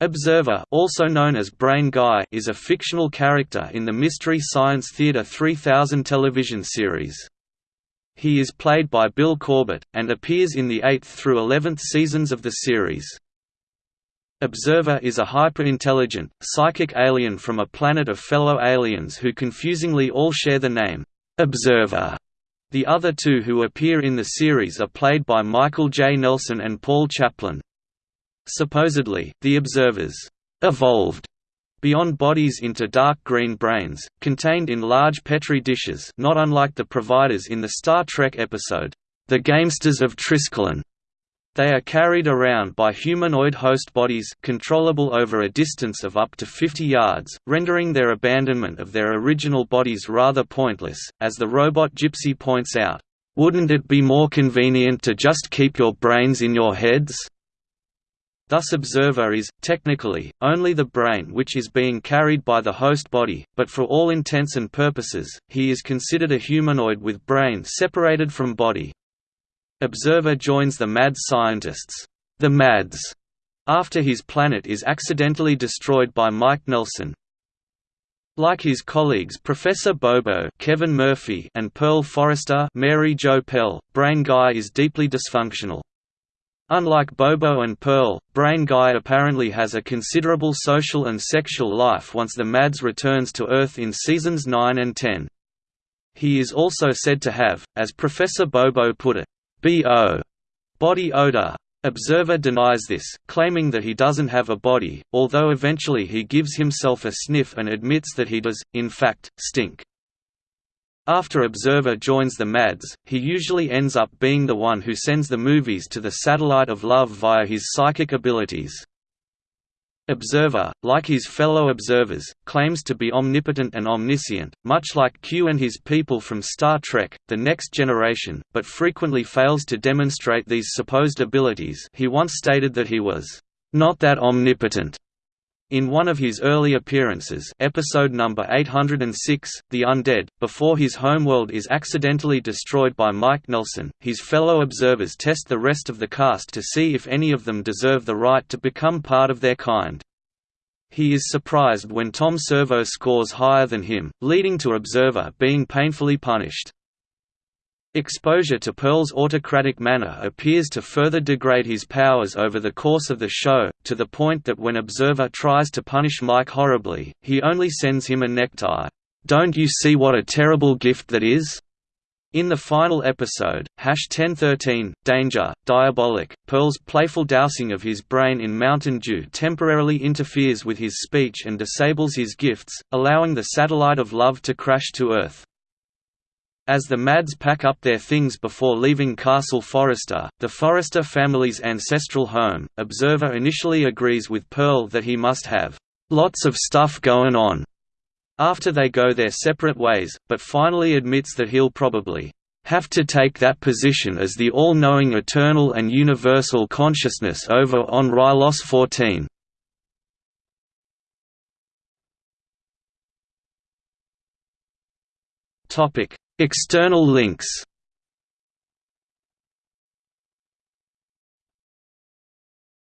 Observer also known as Brain Guy is a fictional character in the Mystery Science Theater 3000 television series. He is played by Bill Corbett, and appears in the 8th through 11th seasons of the series. Observer is a hyper-intelligent, psychic alien from a planet of fellow aliens who confusingly all share the name, Observer. The other two who appear in the series are played by Michael J. Nelson and Paul Chaplin. Supposedly, the observers evolved beyond bodies into dark green brains, contained in large Petri dishes not unlike the providers in the Star Trek episode, The Gamesters of Triskelion. They are carried around by humanoid host bodies controllable over a distance of up to 50 yards, rendering their abandonment of their original bodies rather pointless, as the robot Gypsy points out, "...wouldn't it be more convenient to just keep your brains in your heads?" Thus observer is, technically, only the brain which is being carried by the host body, but for all intents and purposes, he is considered a humanoid with brain separated from body. Observer joins the MADS scientists, the MADS, after his planet is accidentally destroyed by Mike Nelson. Like his colleagues Professor Bobo Kevin Murphy and Pearl Forrester Mary Jo Pehl, Brain Guy is deeply dysfunctional. Unlike Bobo and Pearl, Brain Guy apparently has a considerable social and sexual life once the Mads returns to Earth in seasons 9 and 10. He is also said to have, as Professor Bobo put it, B.O. body odor. Observer denies this, claiming that he doesn't have a body, although eventually he gives himself a sniff and admits that he does, in fact, stink. After Observer joins the MADS, he usually ends up being the one who sends the movies to the satellite of love via his psychic abilities. Observer, like his fellow observers, claims to be omnipotent and omniscient, much like Q and his people from Star Trek, The Next Generation, but frequently fails to demonstrate these supposed abilities he once stated that he was, "...not that omnipotent." In one of his early appearances episode number 806, The Undead, before his homeworld is accidentally destroyed by Mike Nelson, his fellow observers test the rest of the cast to see if any of them deserve the right to become part of their kind. He is surprised when Tom Servo scores higher than him, leading to Observer being painfully punished. Exposure to Pearl's autocratic manner appears to further degrade his powers over the course of the show, to the point that when Observer tries to punish Mike horribly, he only sends him a necktie. Don't you see what a terrible gift that is? In the final episode, Hash 1013, Danger, Diabolik, Pearl's playful dousing of his brain in Mountain Dew temporarily interferes with his speech and disables his gifts, allowing the satellite of love to crash to Earth. As the Mads pack up their things before leaving Castle Forrester, the Forrester family's ancestral home, Observer initially agrees with Pearl that he must have lots of stuff going on after they go their separate ways, but finally admits that he'll probably have to take that position as the all-knowing eternal and universal consciousness over on Rylos 14. Topic External links